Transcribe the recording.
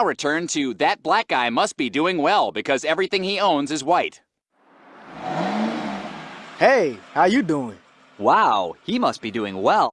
now return to that black guy must be doing well because everything he owns is white. Hey, how you doing? Wow, he must be doing well.